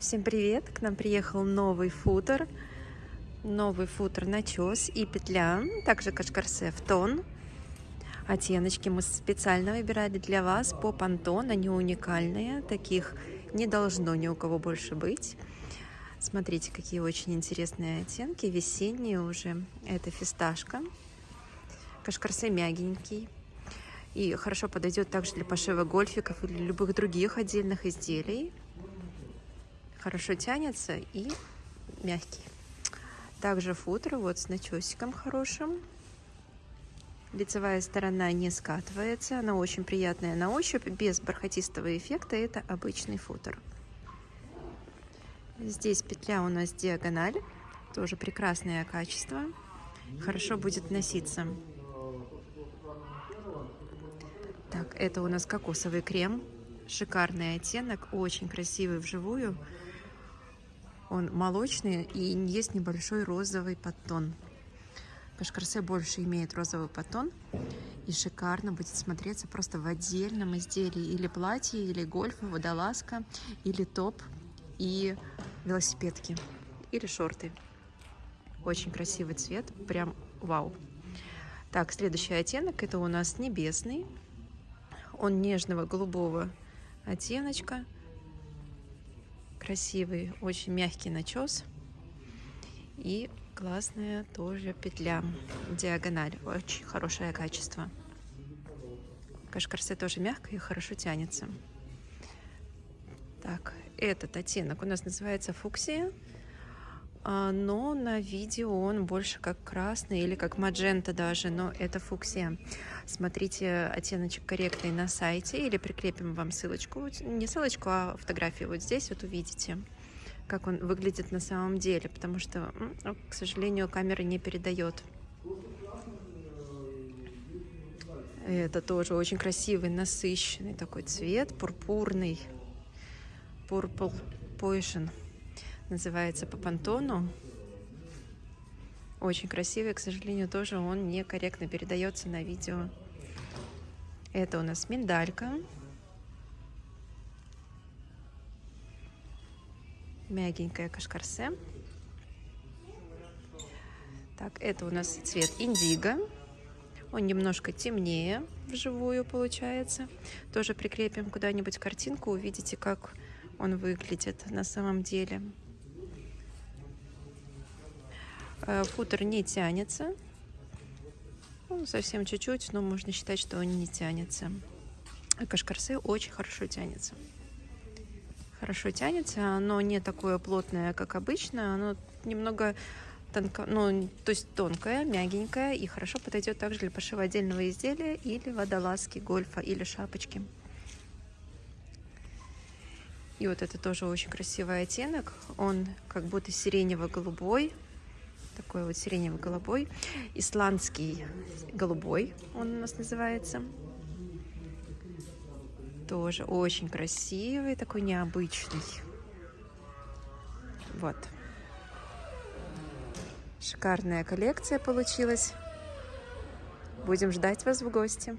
Всем привет! К нам приехал новый футер. Новый футер начес и петля. Также кашкарсе в тон. Оттеночки мы специально выбирали для вас по пантон. Они уникальные. Таких не должно ни у кого больше быть. Смотрите, какие очень интересные оттенки. Весенние уже. Это фисташка. Кашкарсе мягенький. И хорошо подойдет также для пошива гольфиков или любых других отдельных изделий хорошо тянется и мягкий. Также футер вот с начесиком хорошим. Лицевая сторона не скатывается, она очень приятная на ощупь, без бархатистого эффекта, это обычный футер. Здесь петля у нас диагональ, тоже прекрасное качество, хорошо будет носиться. Так, это у нас кокосовый крем, шикарный оттенок, очень красивый вживую. Он молочный и есть небольшой розовый подтон. Кашкарсе больше имеет розовый подтон и шикарно будет смотреться просто в отдельном изделии. Или платье, или гольф, водолазка, или топ и велосипедки, или шорты. Очень красивый цвет, прям вау. Так, следующий оттенок, это у нас небесный. Он нежного голубого оттеночка красивый, очень мягкий начес. И классная тоже петля, диагональ, очень хорошее качество. Кашкарсе тоже мягко и хорошо тянется. Так, этот оттенок у нас называется фуксия. А, но на видео он больше как красный или как маджента даже, но это фуксия. Смотрите оттеночек корректный на сайте или прикрепим вам ссылочку, не ссылочку, а фотографию вот здесь вот увидите, как он выглядит на самом деле, потому что, к сожалению, камера не передает. Это тоже очень красивый, насыщенный такой цвет, пурпурный, purple potion называется по понтону. Очень красивый, к сожалению, тоже он некорректно передается на видео. Это у нас миндалька. Мягенькая кашкарсе. Так, это у нас цвет индиго. Он немножко темнее вживую получается. Тоже прикрепим куда-нибудь картинку, увидите, как он выглядит на самом деле. Э, футер не тянется. Ну, совсем чуть-чуть, но можно считать, что он не тянется. А кашкарсе очень хорошо тянется. Хорошо тянется, оно не такое плотное, как обычно, оно немного тонко, ну, то есть тонкое, мягенькое и хорошо подойдет также для пошива отдельного изделия или водолазки, гольфа или шапочки. И вот это тоже очень красивый оттенок, он как будто сиренево-голубой, такой вот сиренево-голубой, исландский голубой он у нас называется. Тоже очень красивый, такой необычный. Вот. Шикарная коллекция получилась. Будем ждать вас в гости.